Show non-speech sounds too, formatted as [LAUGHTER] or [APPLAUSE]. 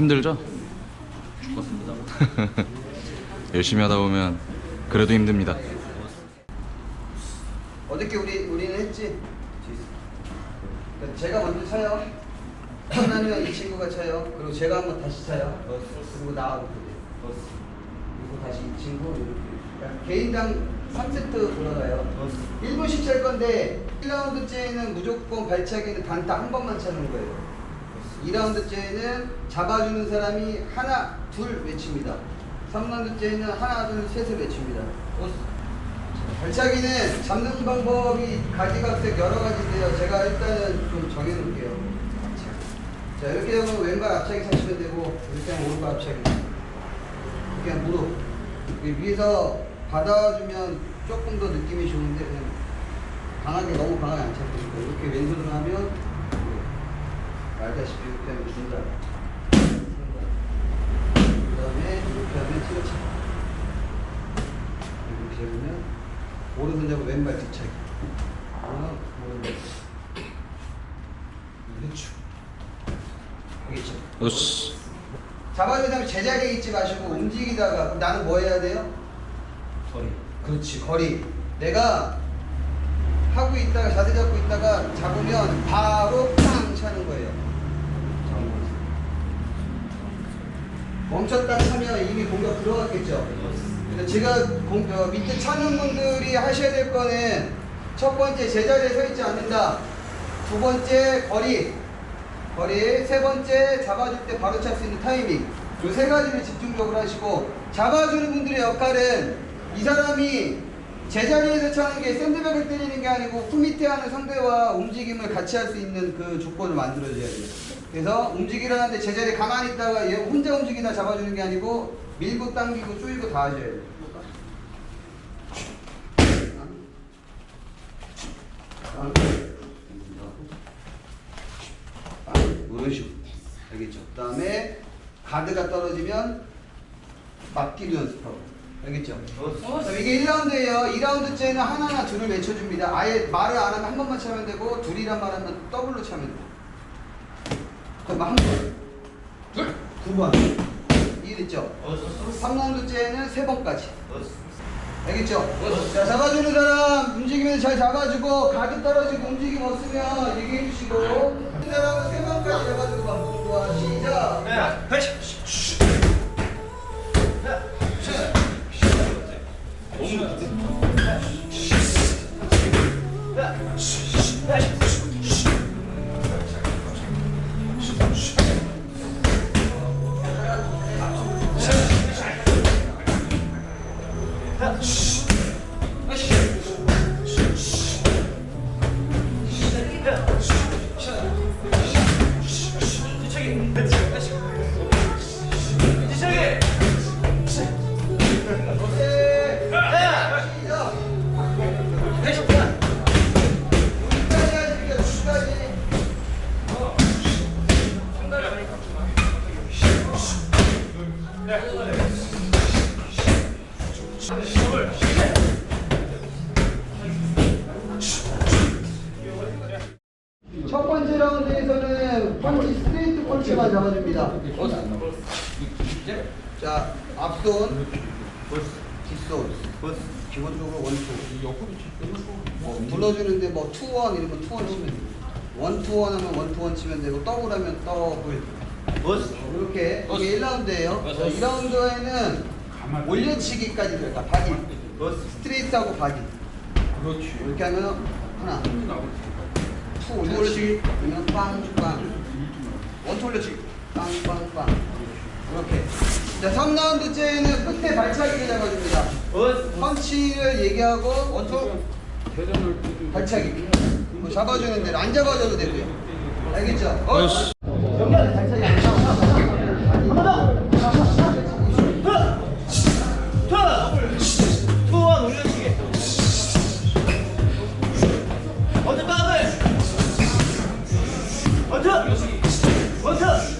힘들죠? 죽었습니다. [LAUGHS] 열심히 하다 보면 그래도 힘듭니다. 어저께 우리 우리는 했지. 그러니까 제가 먼저 쳐요. 하나는 이 친구가 쳐요. 그리고 제가 한번 다시 쳐요. 그리고 나하고. 그리고 다시 이 친구 이렇게. 그러니까 개인당 3세트 돌아가요. 1분씩 찰 건데 1라운드째는 무조건 발차기는 단타 한 번만 차는 거예요. 2라운드째는 잡아주는 사람이 하나, 둘 외칩니다. 3라운드째는 하나, 둘, 셋을 외칩니다. 발차기는 잡는 방법이 가지각색 여러 가지인데요. 제가 일단은 좀 정해놓을게요. 자, 이렇게 되면 왼발 앞차기 차시면 되고, 이렇게 하면 오른발 앞차기. 하면 무릎. 위에서 받아주면 조금 더 느낌이 좋은데, 그냥 강하게, 너무 강하게 안 차고, 이렇게 왼손으로 하면. 알다시피 이렇게 하면 중단. 그 다음에 이렇게 하면 티러차. 이렇게 하면 오른손 잡고 왼발 뒤차기. 하나, 오른발. 그렇죠. 알겠죠? 잡아준 다음에 제자리에 있지 마시고 움직이다가 그럼 나는 뭐 해야 돼요? 거리. 그렇지 거리. 내가 하고 있다가 자세 잡고 있다가 잡으면 바로 팡 차는 거예요. 멈췄다 차면 이미 공격 들어갔겠죠. 그래서 제가 공, 어, 밑에 차는 분들이 하셔야 될 거는 첫 번째 제자리에 서 있지 않는다. 두 번째 거리. 거리. 세 번째 잡아줄 때 바로 찰 수 있는 타이밍. 이세 가지를 집중적으로 하시고 잡아주는 분들의 역할은 이 사람이 제자리에서 차는 게 샌드백을 때리는 게 아니고 품 밑에 하는 상대와 움직임을 같이 할 수 있는 그 조건을 만들어줘야 돼요. 그래서 움직이라는데 제자리에 가만히 있다가 얘 혼자 움직이나 잡아주는 게 아니고 밀고 당기고 쪼이고 다 하셔야 돼요. 이런 식으로 알겠죠? 그 다음에 가드가 떨어지면 맞기도 연습하고 알겠죠? 그럼 이게 1라운드예요 2라운드째는 하나나 둘을 외쳐줍니다 아예 말을 안 하면 한 번만 차면 되고 둘이란 말 하면 더블로 차면 돼요 그럼 한 번, 둘, 두 번. 이해됐죠? 3라운드째는 세 번까지 알겠죠? 자, 잡아주는 사람 움직이면서 잘 잡아주고 가드 떨어지고 움직임 없으면 얘기해 주시고 그 사람은 세 번까지 잡아주고 가. 좋아, 시작. 오케이. 絶対 라운드에서는 펀치 스트레이트 펀치만 잡아줍니다. 자, 앞손, 뒷손, 기본적으로 원투. 뭐 불러주는데 뭐 투원 이런 거 투원 치면 되고, 원투원 하면 원투원 치면 되고, 더블 하면 더블. 이렇게 이게 1라운드예요. 2라운드에는 올려치기까지 들어가 바디. 스트레이트하고 바디. 이렇게 하면 하나, 투 올려치기, 그러면 빵빵. 원투 올려치기, 빵빵빵. 이렇게. 자, 3라운드째는 끝에 발차기를 잡아줍니다. 펀치를 얘기하고 원투 발차기. 뭐 잡아주는 데를 안 잡아줘도 되고요. 알겠죠? 어? 원터 원투!